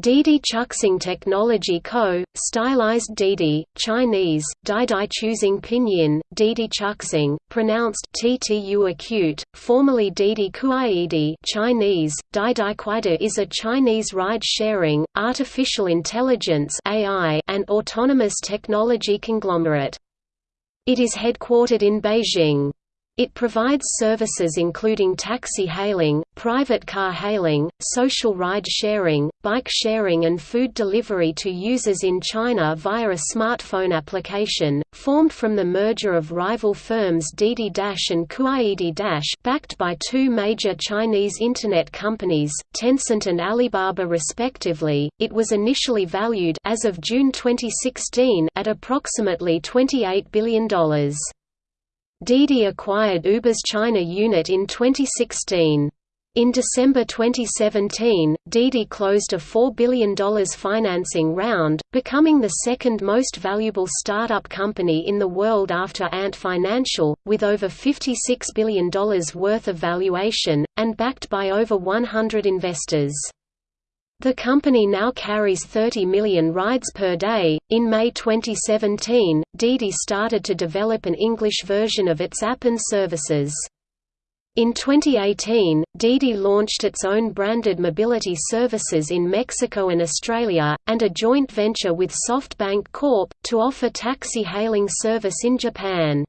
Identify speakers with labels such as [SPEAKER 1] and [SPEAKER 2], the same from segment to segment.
[SPEAKER 1] Didi Chuxing Technology Co., stylized Didi, Chinese, Didi Choosing Pinyin, Didi Chuxing, pronounced Ttu acute, formerly Didi Kuaidi Chinese, Didi Kuaidi is a Chinese ride-sharing, artificial intelligence AI and autonomous technology conglomerate. It is headquartered in Beijing. It provides services including taxi hailing, private car hailing, social ride sharing, bike sharing and food delivery to users in China via a smartphone application, formed from the merger of rival firms Didi Dache and Kuaidi Dache backed by two major Chinese internet companies, Tencent and Alibaba respectively. It was initially valued as of June 2016 at approximately $28 billion. Didi acquired Uber's China unit in 2016. In December 2017, Didi closed a $4 billion financing round, becoming the second most valuable startup company in the world after Ant Financial, with over $56 billion worth of valuation, and backed by over 100 investors. The company now carries 30 million rides per day. In May 2017, Didi started to develop an English version of its app and services. In 2018, Didi launched its own branded mobility services in Mexico and Australia, and a joint venture with SoftBank Corp. to offer taxi hailing service in Japan.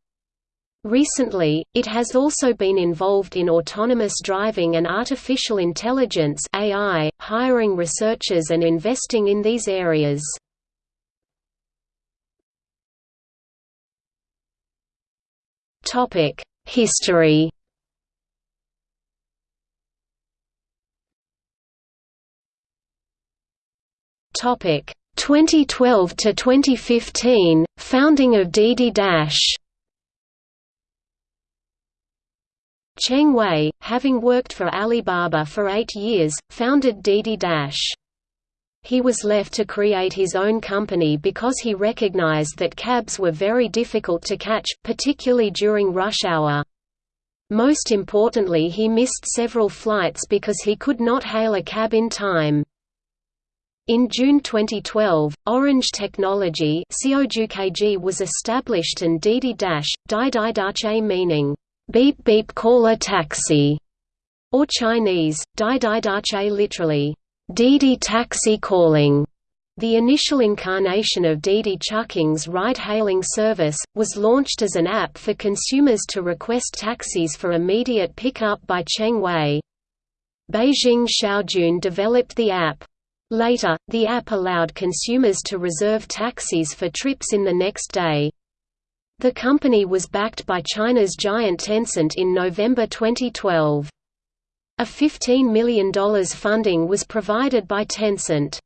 [SPEAKER 1] Recently, it has also been involved in autonomous driving and artificial intelligence AI, hiring researchers and investing in these areas. Topic: History Topic 2012 to 2015 founding of Didi Dache Cheng Wei, having worked for Alibaba for eight years, founded Didi Dache. He was left to create his own company because he recognized that cabs were very difficult to catch, particularly during rush hour. Most importantly he missed several flights because he could not hail a cab in time. In June 2012, Orange Technology was established and Didi Dache, Dai Dache meaning, beep beep call a taxi, or Chinese, Dai Dai Dache literally, Didi taxi calling. The initial incarnation of Didi Chuxing's ride-hailing service, was launched as an app for consumers to request taxis for immediate pickup by Cheng Wei. Beijing Xiaojun developed the app. Later, the app allowed consumers to reserve taxis for trips in the next day. The company was backed by China's giant Tencent in November 2012. A $15 million funding was provided by Tencent.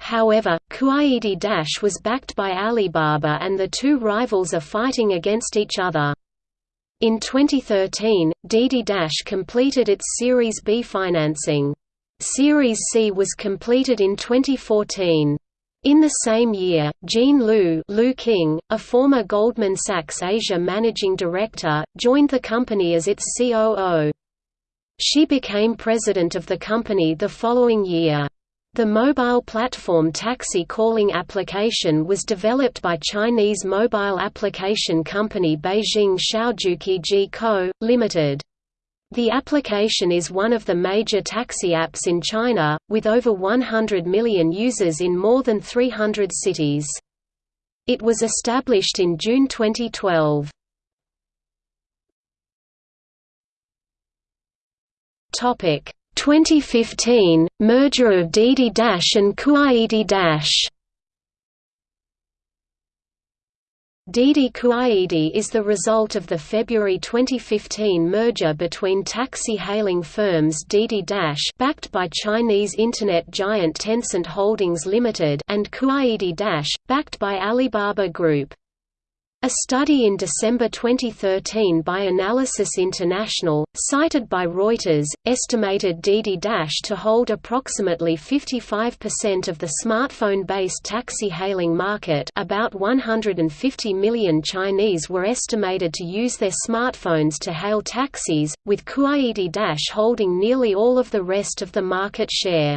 [SPEAKER 1] However, Kuaidi Dache was backed by Alibaba and the two rivals are fighting against each other. In 2013, Didi Dache completed its Series B financing. Series C was completed in 2014. In the same year, Jean Liu, Liu Qing, a former Goldman Sachs Asia managing director, joined the company as its COO. She became president of the company the following year. The mobile platform taxi calling application was developed by Chinese mobile application company Beijing Xiaojuqi Co., Limited. The application is one of the major taxi apps in China, with over 100 million users in more than 300 cities. It was established in June 2012. Topic 2015 merger of Didi Dache and Kuaidi Dache. Didi Kuaidi is the result of the February 2015 merger between taxi hailing firms Didi Dache backed by Chinese internet giant Tencent Holdings Limited and Kuaidi Dache, backed by Alibaba Group. A study in December 2013 by Analysys International, cited by Reuters, estimated Didi Dache to hold approximately 55% of the smartphone-based taxi hailing market about 150 million Chinese were estimated to use their smartphones to hail taxis, with Kuaidi Dache holding nearly all of the rest of the market share.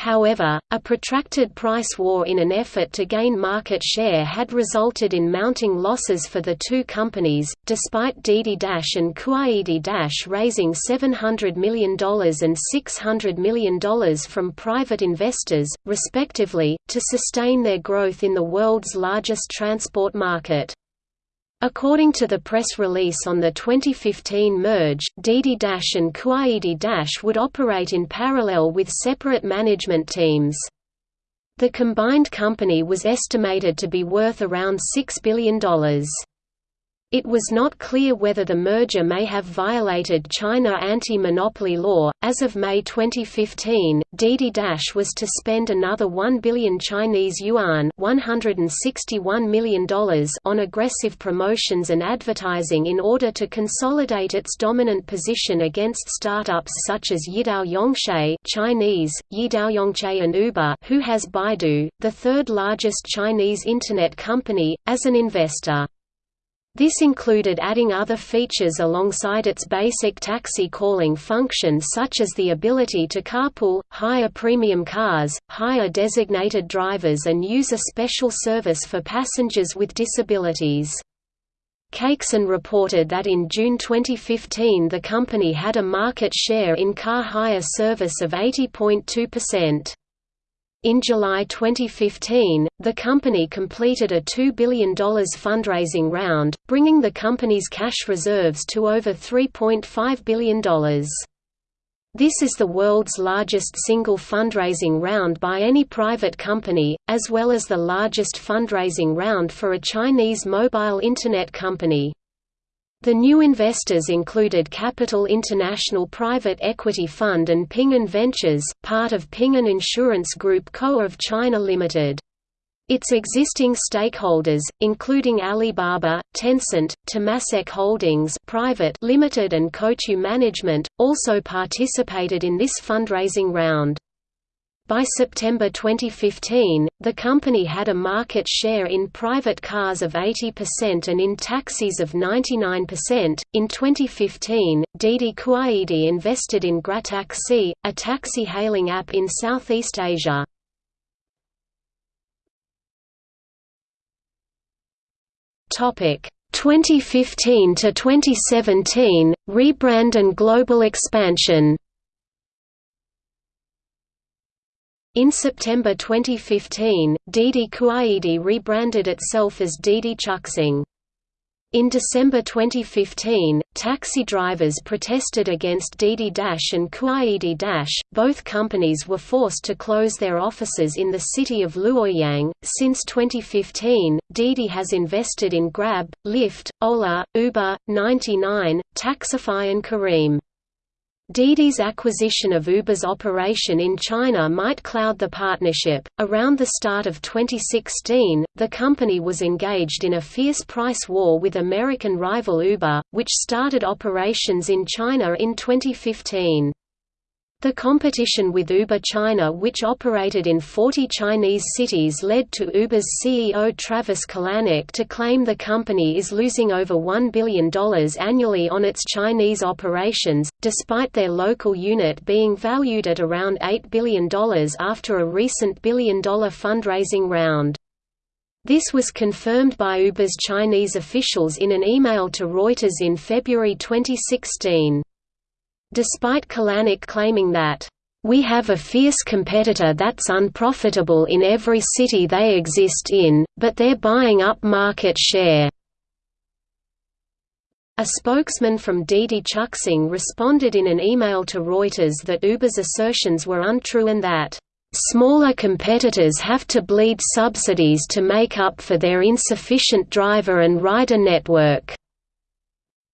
[SPEAKER 1] However, a protracted price war in an effort to gain market share had resulted in mounting losses for the two companies, despite Didi Dache and Kuaidi Dache raising $700 million and $600 million from private investors, respectively, to sustain their growth in the world's largest transport market. According to the press release on the 2015 merge, Didi Dache and Kuaidi Dache would operate in parallel with separate management teams. The combined company was estimated to be worth around $6 billion. It was not clear whether the merger may have violated China anti-monopoly law. As of May 2015, Didi Dache was to spend another 1 billion Chinese yuan $161 million on aggressive promotions and advertising in order to consolidate its dominant position against startups such as Yidao Yongche Chinese, Yidao Yongche and Uber who has Baidu, the third largest Chinese Internet company, as an investor. This included adding other features alongside its basic taxi calling function such as the ability to carpool, hire premium cars, hire designated drivers and use a special service for passengers with disabilities. Cakeson reported that in June 2015 the company had a market share in car hire service of 80.2%. In July 2015, the company completed a $2 billion fundraising round, bringing the company's cash reserves to over $3.5 billion. This is the world's largest single fundraising round by any private company, as well as the largest fundraising round for a Chinese mobile Internet company. The new investors included Capital International Private Equity Fund and Ping An Ventures, part of Ping An Insurance Group Co. of China Limited. Its existing stakeholders, including Alibaba, Tencent, Temasek Holdings Private Limited and Coatue Management, also participated in this fundraising round. By September 2015, the company had a market share in private cars of 80% and in taxis of 99%. In 2015, Didi Kuaidi invested in GrabTaxi, a taxi hailing app in Southeast Asia. Topic 2015 to 2017 rebrand and global expansion. In September 2015, Didi Kuaidi rebranded itself as Didi Chuxing. In December 2015, taxi drivers protested against Didi Dache and Kuaidi Dache. Both companies were forced to close their offices in the city of Luoyang. Since 2015, Didi has invested in Grab, Lyft, Ola, Uber, 99, Taxify, and Careem. Didi's acquisition of Uber's operation in China might cloud the partnership. Around the start of 2016, the company was engaged in a fierce price war with American rival Uber, which started operations in China in 2015. The competition with Uber China which operated in 40 Chinese cities led to Uber's CEO Travis Kalanick to claim the company is losing over $1 billion annually on its Chinese operations, despite their local unit being valued at around $8 billion after a recent billion-dollar fundraising round. This was confirmed by Uber's Chinese officials in an email to Reuters in February 2016. Despite Kalanick claiming that, "...we have a fierce competitor that's unprofitable in every city they exist in, but they're buying up market share." A spokesman from Didi Chuxing responded in an email to Reuters that Uber's assertions were untrue and that, "...smaller competitors have to bleed subsidies to make up for their insufficient driver and rider network."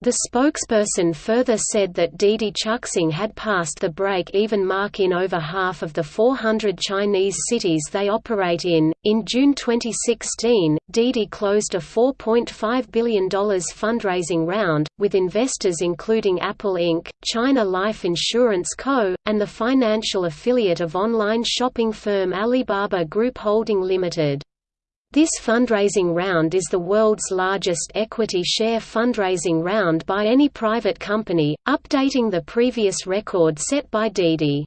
[SPEAKER 1] The spokesperson further said that Didi Chuxing had passed the break-even mark in over half of the 400 Chinese cities they operate in. In June 2016, Didi closed a $4.5 billion fundraising round, with investors including Apple Inc., China Life Insurance Co., and the financial affiliate of online shopping firm Alibaba Group Holding Limited. This fundraising round is the world's largest equity share fundraising round by any private company, updating the previous record set by Didi.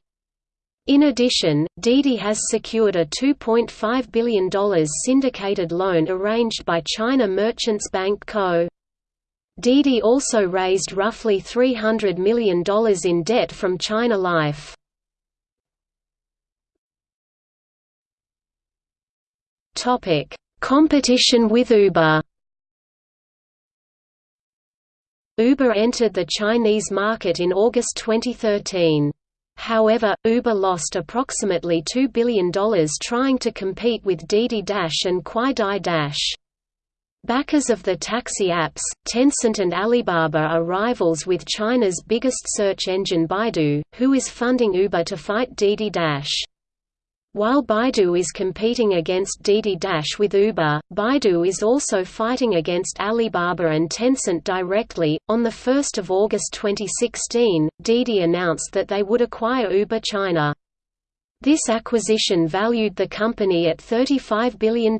[SPEAKER 1] In addition, Didi has secured a $2.5 billion syndicated loan arranged by China Merchants Bank Co. Didi also raised roughly $300 million in debt from China Life. Competition with Uber Uber entered the Chinese market in August 2013. However, Uber lost approximately $2 billion trying to compete with Didi Dache and Kuaidi Dache. Backers of the taxi apps, Tencent and Alibaba are rivals with China's biggest search engine Baidu, who is funding Uber to fight Didi Dache. While Baidu is competing against Didi Dache with Uber, Baidu is also fighting against Alibaba and Tencent directly. On 1 August 2016, Didi announced that they would acquire Uber China. This acquisition valued the company at $35 billion.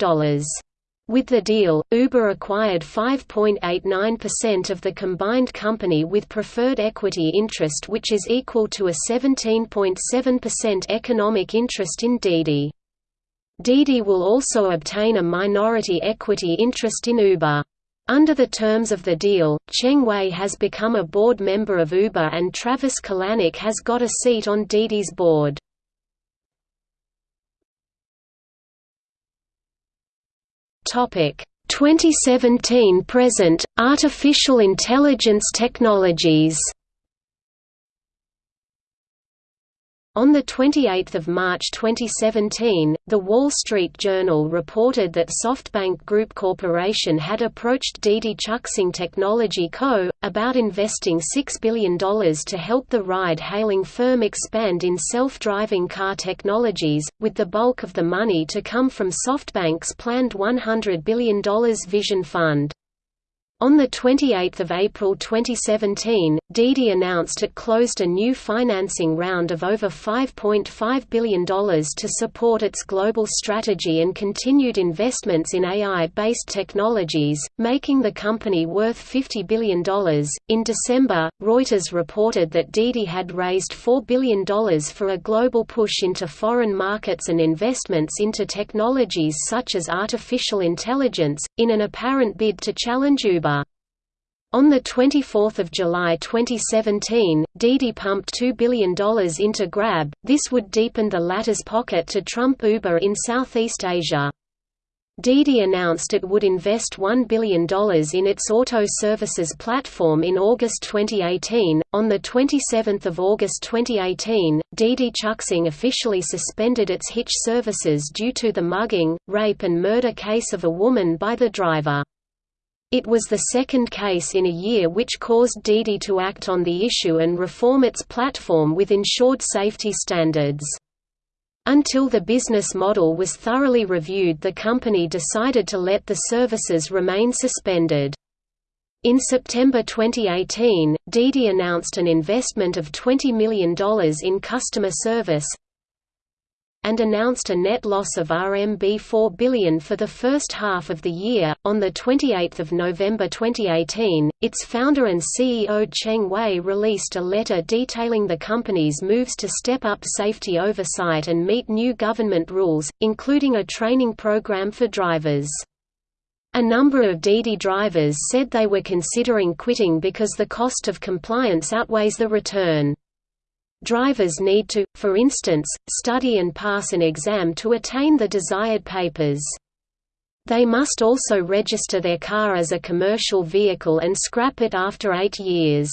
[SPEAKER 1] With the deal, Uber acquired 5.89% of the combined company with preferred equity interest which is equal to a 17.7% economic interest in Didi. Didi will also obtain a minority equity interest in Uber. Under the terms of the deal, Cheng Wei has become a board member of Uber and Travis Kalanick has got a seat on Didi's board. Topic 2017 present artificial intelligence technologies On 28 March 2017, The Wall Street Journal reported that SoftBank Group Corporation had approached Didi Chuxing Technology Co., about investing $6 billion to help the ride-hailing firm expand in self-driving car technologies, with the bulk of the money to come from SoftBank's planned $100 billion Vision Fund. On 28 April 2017, Didi announced it closed a new financing round of over $5.5 billion to support its global strategy and continued investments in AI-based technologies, making the company worth $50 billion. In December, Reuters reported that Didi had raised $4 billion for a global push into foreign markets and investments into technologies such as artificial intelligence, in an apparent bid to challenge Uber. On 24 July 2017, Didi pumped $2 billion into Grab, this would deepen the latter's pocket to trump Uber in Southeast Asia. Didi announced it would invest $1 billion in its auto services platform in August 2018. On 27 August 2018, Didi Chuxing officially suspended its Hitch services due to the mugging, rape, and murder case of a woman by the driver. It was the second case in a year which caused Didi to act on the issue and reform its platform with ensured safety standards. Until the business model was thoroughly reviewed the company decided to let the services remain suspended. In September 2018, Didi announced an investment of $20 million in customer service, and announced a net loss of RMB 4 billion for the first half of the year. On the 28th of November 2018, its founder and CEO Cheng Wei released a letter detailing the company's moves to step up safety oversight and meet new government rules, including a training program for drivers. A number of Didi drivers said they were considering quitting because the cost of compliance outweighs the return. Drivers need to, for instance, study and pass an exam to attain the desired papers. They must also register their car as a commercial vehicle and scrap it after eight years.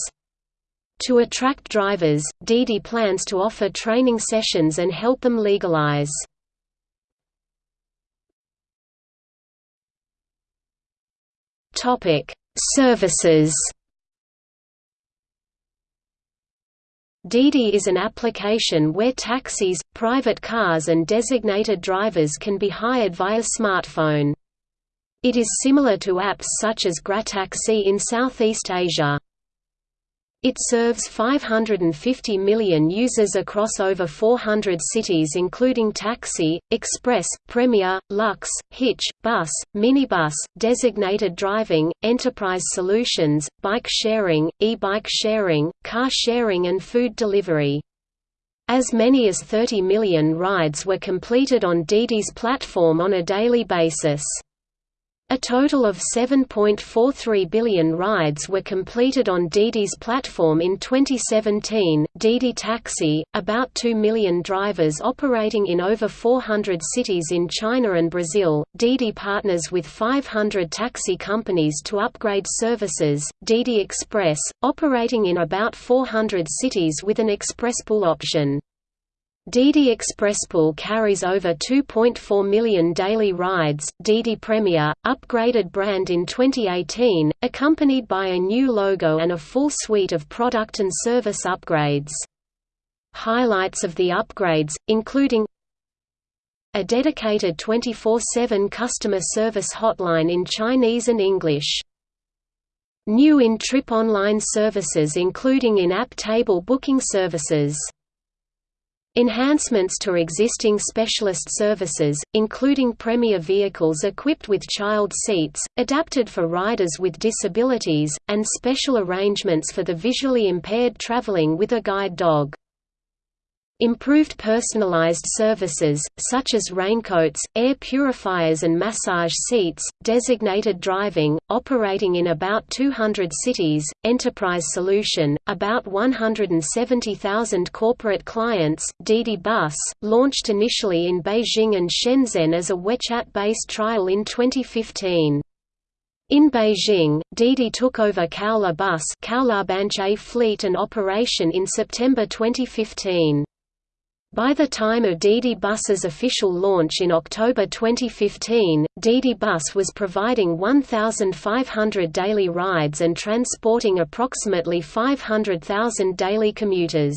[SPEAKER 1] To attract drivers, Didi plans to offer training sessions and help them legalize. Services Didi is an application where taxis, private cars and designated drivers can be hired via smartphone. It is similar to apps such as GrabTaxi in Southeast Asia. It serves 550 million users across over 400 cities including taxi, express, premier, luxe, hitch, bus, minibus, designated driving, enterprise solutions, bike sharing, e-bike sharing, car sharing and food delivery. As many as 30 million rides were completed on Didi's platform on a daily basis. A total of 7.43 billion rides were completed on Didi's platform in 2017. Didi Taxi, about 2 million drivers operating in over 400 cities in China and Brazil. Didi partners with 500 taxi companies to upgrade services. Didi Express, operating in about 400 cities with an express pool option. Didi Expresspool carries over 2.4 million daily rides. Didi Premier, upgraded brand in 2018, accompanied by a new logo and a full suite of product and service upgrades. Highlights of the upgrades, including a dedicated 24-7 customer service hotline in Chinese and English. New in-trip online services including in-app table booking services Enhancements to existing specialist services, including Premier vehicles equipped with child seats, adapted for riders with disabilities, and special arrangements for the visually impaired traveling with a guide dog. Improved personalized services, such as raincoats, air purifiers and massage seats, designated driving, operating in about 200 cities, enterprise solution, about 170,000 corporate clients Didi Bus, launched initially in Beijing and Shenzhen as a WeChat-based trial in 2015. In Beijing, Didi took over Kaola Bus fleet and operation in September 2015. By the time of Didi Bus's official launch in October 2015, Didi Bus was providing 1,500 daily rides and transporting approximately 500,000 daily commuters.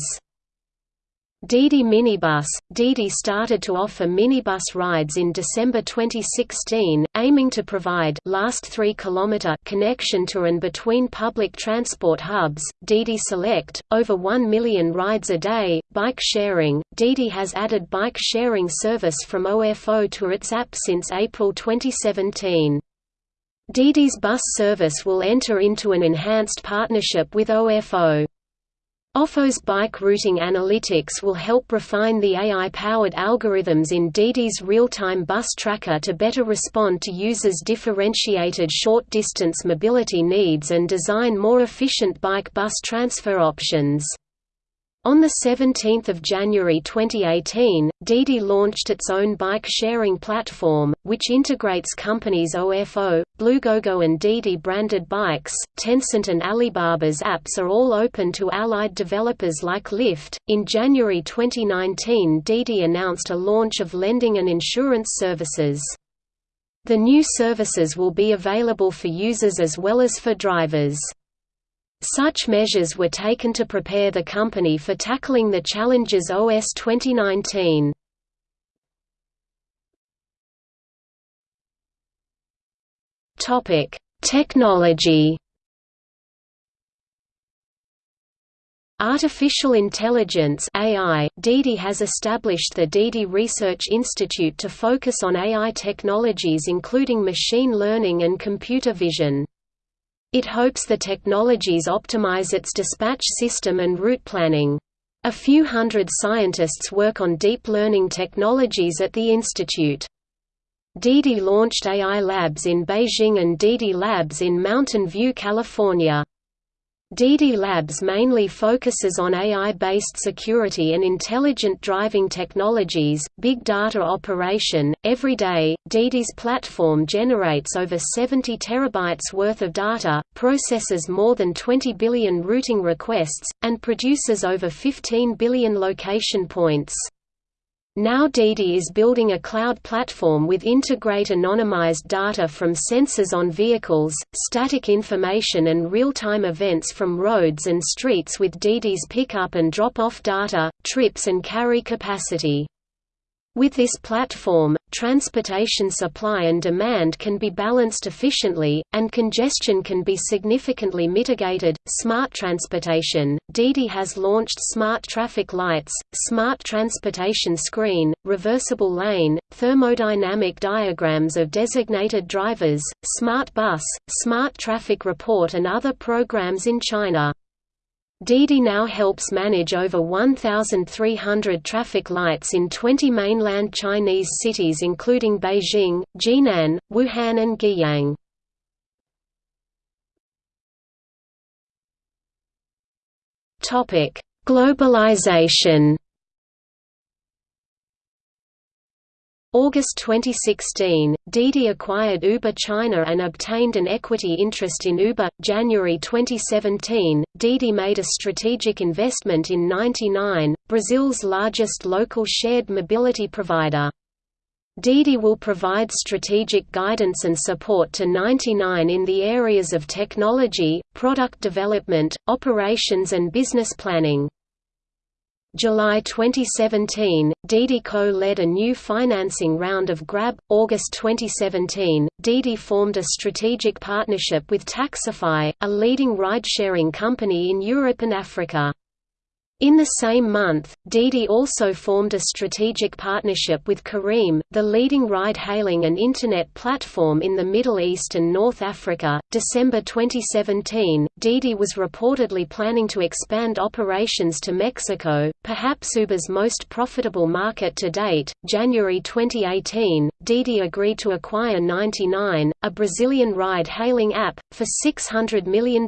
[SPEAKER 1] Didi Minibus – Didi started to offer minibus rides in December 2016, aiming to provide last 3 km connection to and between public transport hubs, Didi Select, over 1 million rides a day, bike sharing – Didi has added bike sharing service from OFO to its app since April 2017. Didi's bus service will enter into an enhanced partnership with OFO. OFO's bike routing analytics will help refine the AI-powered algorithms in Didi's real-time bus tracker to better respond to users' differentiated short-distance mobility needs and design more efficient bike-bus transfer options. On 17 January 2018, Didi launched its own bike-sharing platform, which integrates companies OFO, BlueGoGo and Didi branded bikes. Tencent and Alibaba's apps are all open to allied developers like Lyft. In January 2019, Didi announced a launch of lending and insurance services. The new services will be available for users as well as for drivers. Such measures were taken to prepare the company for tackling the challenges OS 2019. Topic: Technology. Artificial Intelligence AI, Didi has established the Didi Research Institute to focus on AI technologies including machine learning and computer vision. It hopes the technologies optimize its dispatch system and route planning. A few hundred scientists work on deep learning technologies at the institute. Didi launched AI Labs in Beijing and Didi Labs in Mountain View, California. Didi Labs mainly focuses on AI-based security and intelligent driving technologies, big data operation. Every day, DD's platform generates over 70 terabytes worth of data, processes more than 20 billion routing requests, and produces over 15 billion location points. Now Didi is building a cloud platform with integrate anonymized data from sensors on vehicles, static information and real-time events from roads and streets with Didi's pickup and drop-off data, trips and carry capacity. With this platform, transportation supply and demand can be balanced efficiently, and congestion can be significantly mitigated. Smart transportation Didi has launched smart traffic lights, smart transportation screen, reversible lane, thermodynamic diagrams of designated drivers, smart bus, smart traffic report, and other programs in China. Didi now helps manage over 1,300 traffic lights in 20 mainland Chinese cities including Beijing, Jinan, Wuhan and Guiyang. Globalization August 2016, Didi acquired Uber China and obtained an equity interest in Uber. January 2017, Didi made a strategic investment in 99, Brazil's largest local shared mobility provider. Didi will provide strategic guidance and support to 99 in the areas of technology, product development, operations and business planning. July 2017, Didi Co. led a new financing round of Grab. August 2017, Didi formed a strategic partnership with Taxify, a leading ride-sharing company in Europe and Africa. In the same month, Didi also formed a strategic partnership with Careem, the leading ride-hailing and Internet platform in the Middle East and North Africa. December 2017, Didi was reportedly planning to expand operations to Mexico, perhaps Uber's most profitable market to date. January 2018, Didi agreed to acquire 99, a Brazilian ride-hailing app, for $600 million.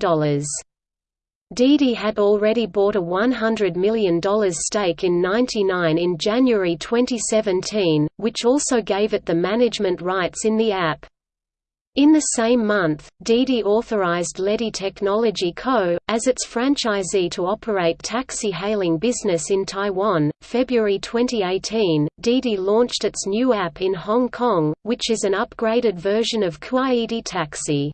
[SPEAKER 1] Didi had already bought a $100 million stake in 99 in January 2017, which also gave it the management rights in the app. In the same month, Didi authorized Leti Technology Co. as its franchisee to operate taxi hailing business in Taiwan. February 2018, Didi launched its new app in Hong Kong, which is an upgraded version of Kuaidi Taxi.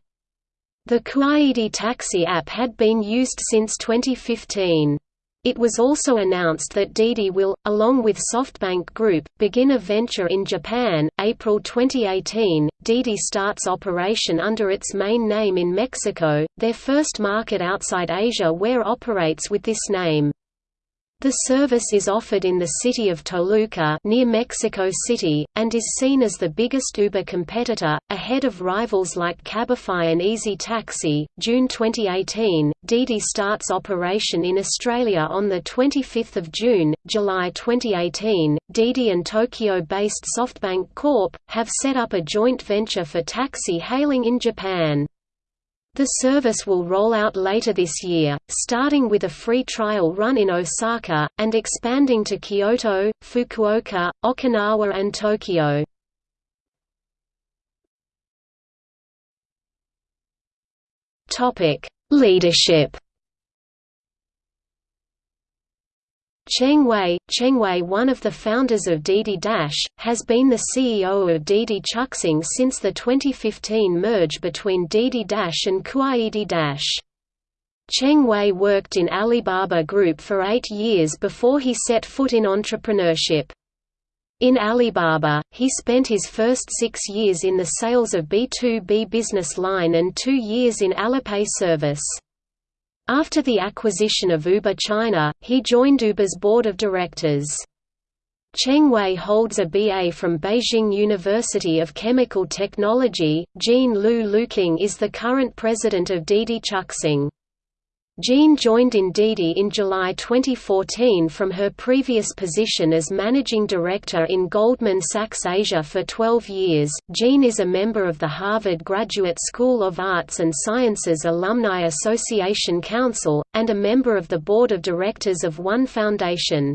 [SPEAKER 1] The Kuaidi Taxi app had been used since 2015. It was also announced that Didi will, along with SoftBank Group, begin a venture in Japan. April 2018, Didi starts operation under its main name in Mexico, their first market outside Asia where operates with this name. The service is offered in the city of Toluca near Mexico City, and is seen as the biggest Uber competitor, ahead of rivals like Cabify and Easy Taxi. June 2018, Didi starts operation in Australia on 25 June. July 2018, Didi and Tokyo-based SoftBank Corp. have set up a joint venture for taxi hailing in Japan. The service will roll out later this year, starting with a free trial run in Osaka, and expanding to Kyoto, Fukuoka, Okinawa and Tokyo. Leadership Cheng Wei, Cheng Wei one of the founders of Didi Dache, has been the CEO of Didi Chuxing since the 2015 merge between Didi Dache and Kuaidi Dache. Cheng Wei worked in Alibaba Group for eight years before he set foot in entrepreneurship. In Alibaba, he spent his first six years in the sales of B2B business line and two years in Alipay service. After the acquisition of Uber China, he joined Uber's board of directors. Cheng Wei holds a BA from Beijing University of Chemical Technology. Jean Liu Luqing is the current president of Didi Chuxing. Jean joined in Didi in July 2014 from her previous position as managing director in Goldman Sachs Asia for 12 years. Jean is a member of the Harvard Graduate School of Arts and Sciences Alumni Association Council, and a member of the board of directors of One Foundation.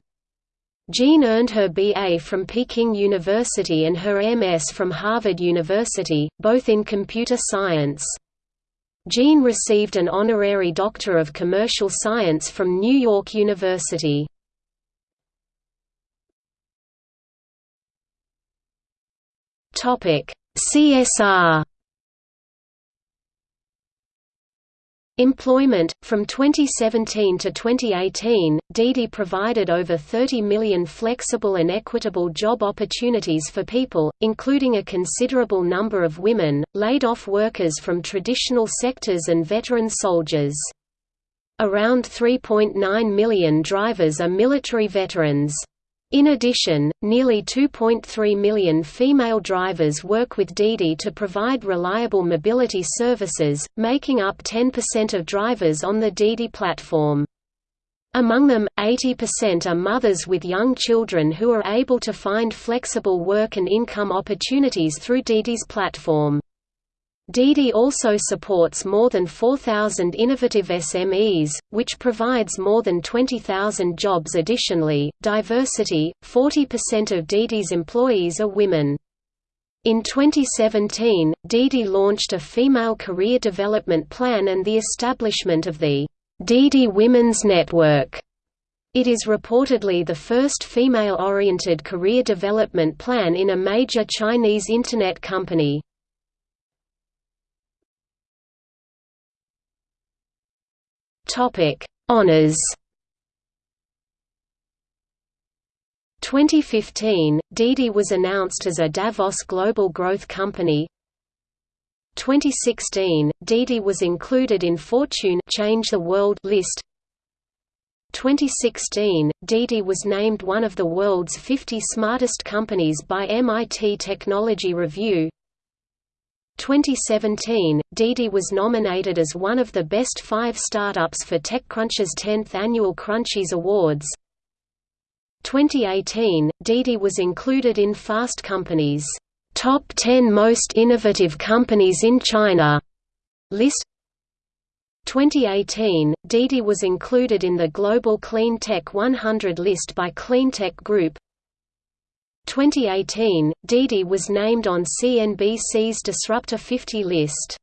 [SPEAKER 1] Jean earned her BA from Peking University and her MS from Harvard University, both in computer science. Jean received an honorary Doctor of Commercial Science from New York University. CSR Employment From 2017 to 2018, Didi provided over 30 million flexible and equitable job opportunities for people, including a considerable number of women, laid off workers from traditional sectors and veteran soldiers. Around 3.9 million drivers are military veterans. In addition, nearly 2.3 million female drivers work with Didi to provide reliable mobility services, making up 10% of drivers on the Didi platform. Among them, 80% are mothers with young children who are able to find flexible work and income opportunities through Didi's platform. Didi also supports more than 4,000 innovative SMEs, which provides more than 20,000 jobs additionally. Diversity 40% of Didi's employees are women. In 2017, Didi launched a female career development plan and the establishment of the Didi Women's Network. It is reportedly the first female-oriented career development plan in a major Chinese Internet company. Topic: Honors. 2015, Didi was announced as a Davos Global Growth Company. 2016, Didi was included in Fortune Change the World list. 2016, Didi was named one of the world's 50 smartest companies by MIT Technology Review. 2017, Didi was nominated as one of the best five startups for TechCrunch's 10th annual Crunchies Awards. 2018, Didi was included in Fast Company's Top 10 Most Innovative Companies in China list. 2018, Didi was included in the Global Clean Tech 100 list by Cleantech Group. 2018, Didi was named on CNBC's Disruptor 50 list.